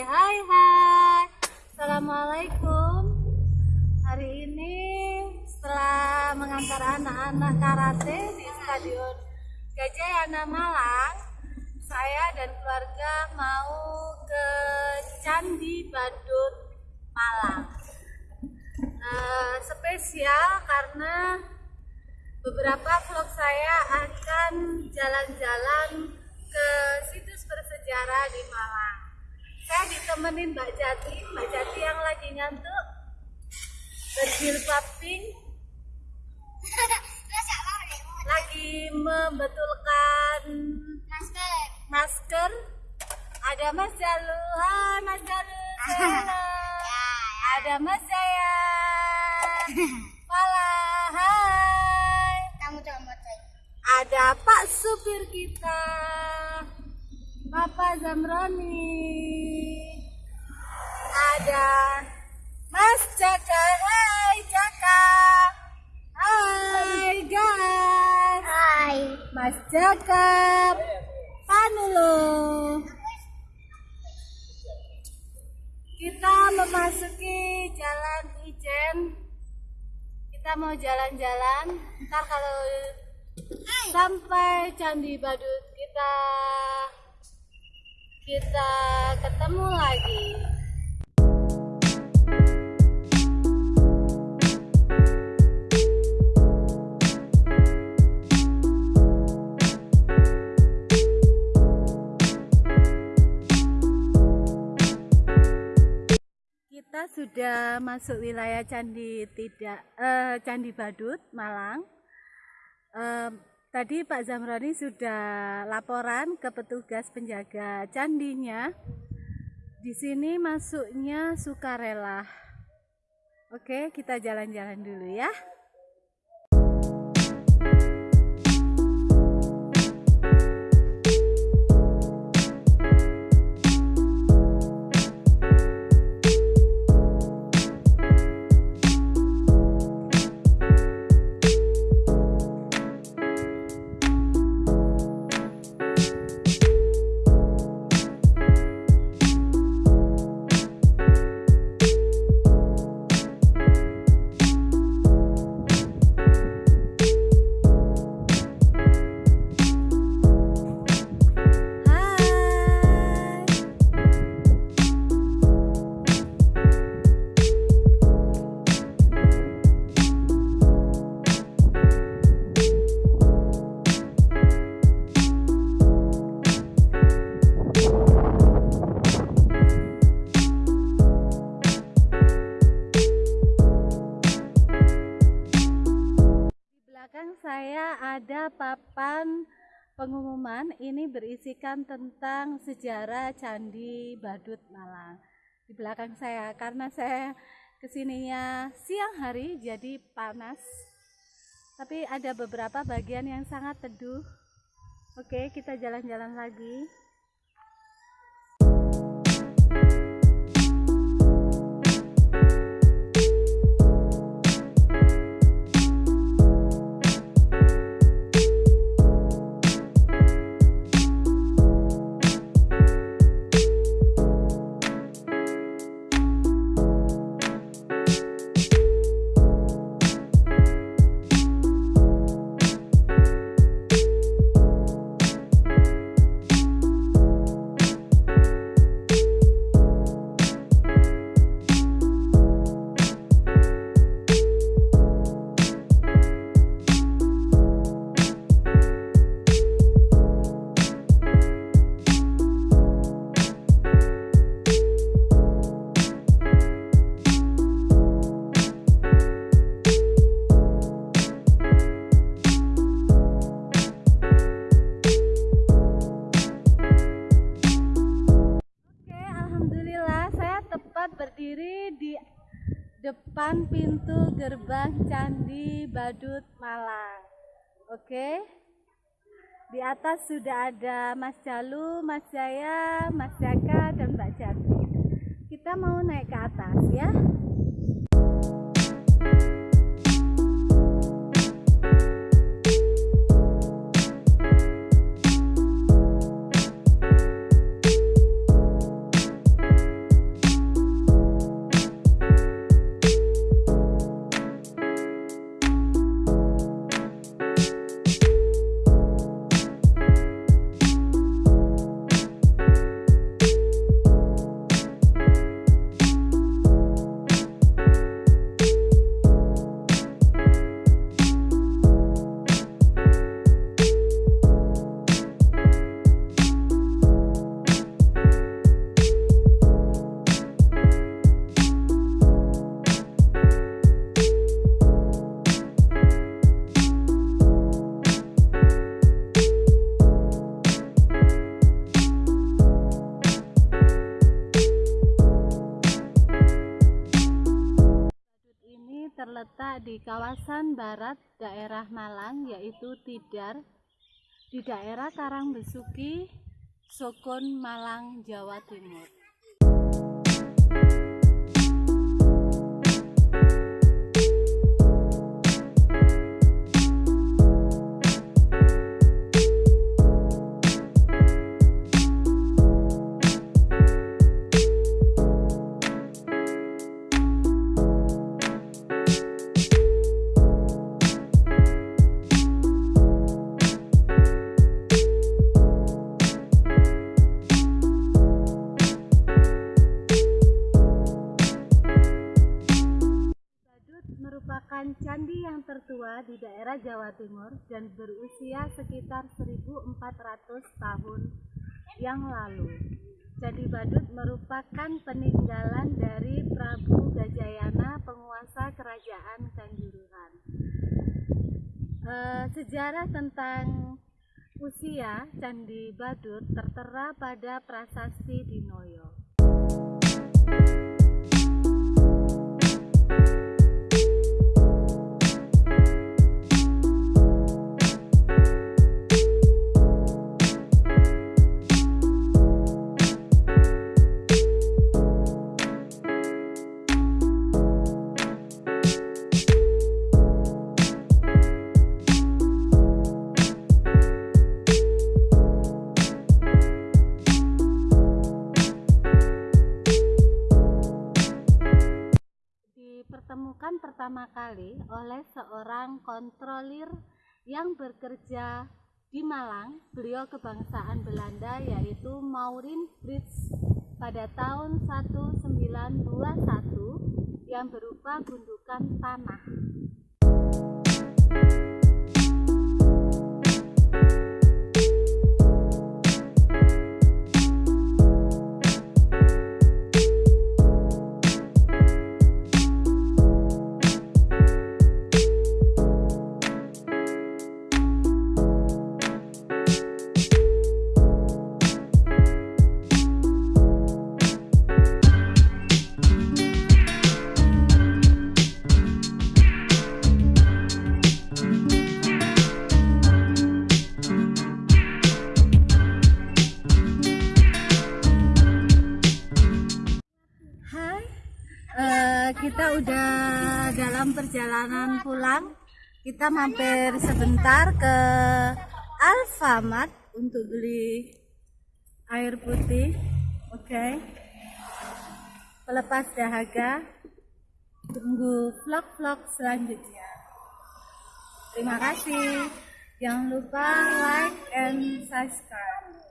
Hai hai hai. Assalamualaikum. Hari ini setelah mengantar anak-anak karate di Stadion Gajah Yana Malang Saya dan keluarga mau ke Candi Badut Malang. Uh, Spesial karena beberapa vlog saya akan jalan-jalan ke situs bersejarah di Malang. Saya ditemenin Mbak Jati, Mbak Jati yang lagi ngantuk, berjilbab pink, lagi membetulkan masker. Ada Mas Jalu, hai Mas Jalu. Ada Mas Jaya, Pala, hai. Ada Pak supir kita, Bapak Zamroni. Ada Mas Jaka, hai Jaka. Hai guys, hai Mas Jaka. Panulo. Kita memasuki Jalan Ijen. Kita mau jalan-jalan. Ntar kalau sampai Candi Badut kita kita ketemu lagi. Sudah masuk wilayah Candi tidak eh, Candi Badut Malang. Em, tadi Pak Zamroni sudah laporan ke petugas penjaga candinya. Di sini masuknya sukarela. Oke, kita jalan-jalan dulu ya. Papan pengumuman. Ini berisikan tentang sejarah Candi Badut Malang. Di belakang saya karena saya ke sininya siang hari jadi panas. Tapi ada beberapa bagian yang sangat teduh. Oke, kita jalan-jalan lagi. Depan pintu gerbang Candi Badut Malang. Oke. Di atas sudah ada Mas Jalu, Mas Jaya, Mas Jaka dan Mbak Jati. Kita mau naik ke atas ya. Di kawasan barat daerah Malang yaitu Tidar di daerah Karangbesuki, Sokon, Malang, Jawa Timur. Yang tertua di daerah Jawa Timur dan berusia sekitar 1400 tahun yang lalu. Candi Badut merupakan peninggalan dari Prabu Gajayana, penguasa kerajaan Kanjuruhan. Eh, sejarah tentang usia Candi Badut tertera pada prasasti Dinoyo. Dipertemukan pertama kali oleh seorang kontrolir yang bekerja di Malang. Beliau kebangsaan Belanda yaitu Maureen Brits pada tahun 1921 yang berupa gundukan tanah. Kita udah dalam perjalanan pulang. Kita mampir sebentar ke Alfamart untuk beli air putih. Oke. Pelepas dahaga. Tunggu vlog-vlog selanjutnya. Terima kasih. Jangan lupa like and subscribe.